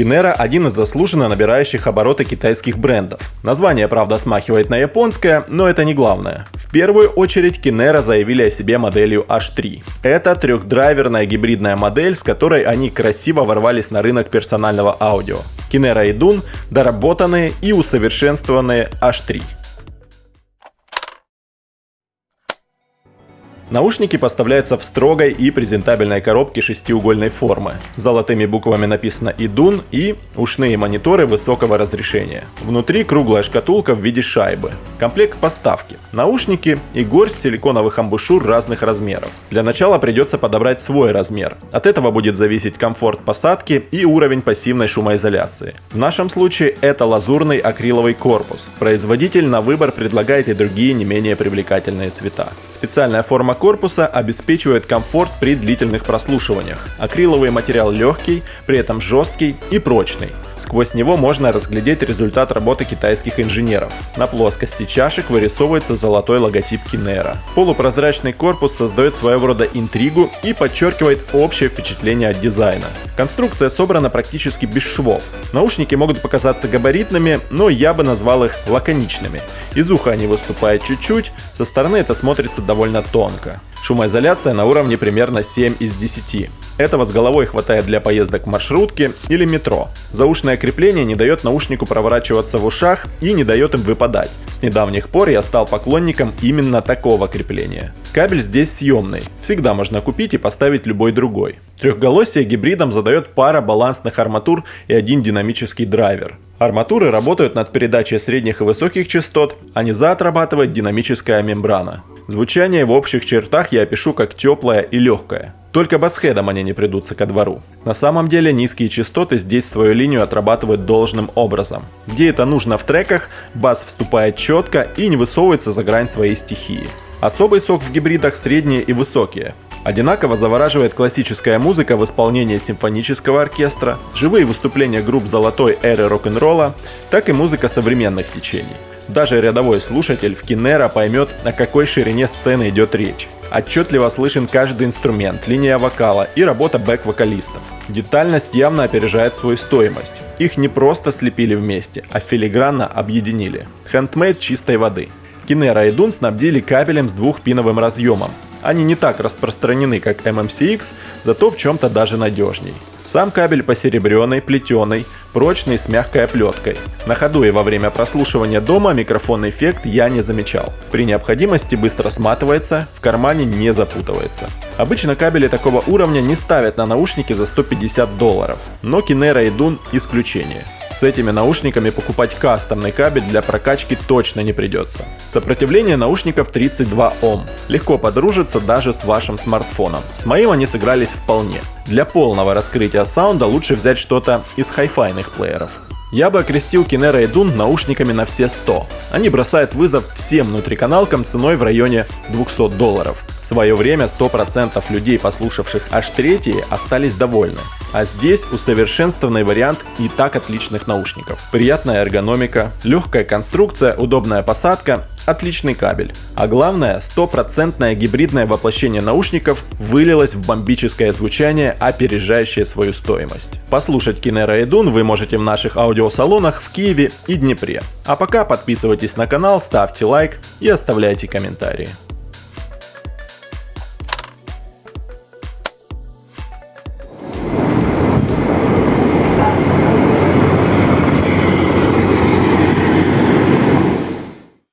Kinera – один из заслуженно набирающих обороты китайских брендов. Название, правда, смахивает на японское, но это не главное. В первую очередь Kinera заявили о себе моделью H3. Это трехдрайверная гибридная модель, с которой они красиво ворвались на рынок персонального аудио. Kinera и Dun – доработанные и усовершенствованные H3. Наушники поставляются в строгой и презентабельной коробке шестиугольной формы. Золотыми буквами написано «Идун» и ушные мониторы высокого разрешения. Внутри круглая шкатулка в виде шайбы. Комплект поставки. Наушники и горсть силиконовых амбушюр разных размеров. Для начала придется подобрать свой размер. От этого будет зависеть комфорт посадки и уровень пассивной шумоизоляции. В нашем случае это лазурный акриловый корпус. Производитель на выбор предлагает и другие не менее привлекательные цвета. Специальная форма корпуса обеспечивает комфорт при длительных прослушиваниях. Акриловый материал легкий, при этом жесткий и прочный. Сквозь него можно разглядеть результат работы китайских инженеров. На плоскости чашек вырисовывается золотой логотип Kinera. Полупрозрачный корпус создает своего рода интригу и подчеркивает общее впечатление от дизайна. Конструкция собрана практически без швов. Наушники могут показаться габаритными, но я бы назвал их лаконичными. Из уха они выступают чуть-чуть, со стороны это смотрится довольно тонко. Шумоизоляция на уровне примерно 7 из 10. Этого с головой хватает для поездок в маршрутке или метро. Заушное крепление не дает наушнику проворачиваться в ушах и не дает им выпадать. С недавних пор я стал поклонником именно такого крепления. Кабель здесь съемный, всегда можно купить и поставить любой другой. Трехголосие гибридом задает пара балансных арматур и один динамический драйвер. Арматуры работают над передачей средних и высоких частот, а низа отрабатывает динамическая мембрана. Звучание в общих чертах я опишу как теплое и легкое. Только басхедом они не придутся ко двору. На самом деле низкие частоты здесь свою линию отрабатывают должным образом. Где это нужно в треках, бас вступает четко и не высовывается за грань своей стихии. Особый сок в гибридах средние и высокие. Одинаково завораживает классическая музыка в исполнении симфонического оркестра, живые выступления групп золотой эры рок-н-ролла, так и музыка современных течений. Даже рядовой слушатель в Кинера поймет, о какой ширине сцены идет речь. Отчетливо слышен каждый инструмент, линия вокала и работа бэк-вокалистов. Детальность явно опережает свою стоимость. Их не просто слепили вместе, а филигранно объединили. Хендмейд чистой воды. Кинера и Дун снабдили кабелем с двухпиновым разъемом. Они не так распространены, как MMCX, зато в чем-то даже надежней. Сам кабель посеребренный, плетеный, прочный с мягкой оплеткой. На ходу и во время прослушивания дома микрофонный эффект я не замечал. При необходимости быстро сматывается, в кармане не запутывается. Обычно кабели такого уровня не ставят на наушники за 150 долларов, но Kinera и Dun исключение. С этими наушниками покупать кастомный кабель для прокачки точно не придется. Сопротивление наушников 32 Ом. Легко подружиться даже с вашим смартфоном. С моим они сыгрались вполне. Для полного раскрытия саунда лучше взять что-то из хай-файных плееров. Я бы окрестил Kinera и Dun наушниками на все 100. Они бросают вызов всем внутриканалкам ценой в районе 200 долларов. В свое время 100% людей, послушавших аж третьи, остались довольны. А здесь усовершенствованный вариант и так отличных наушников. Приятная эргономика, легкая конструкция, удобная посадка отличный кабель. А главное, стопроцентное гибридное воплощение наушников вылилось в бомбическое звучание, опережающее свою стоимость. Послушать Kinera и Dun вы можете в наших аудиосалонах в Киеве и Днепре. А пока подписывайтесь на канал, ставьте лайк и оставляйте комментарии.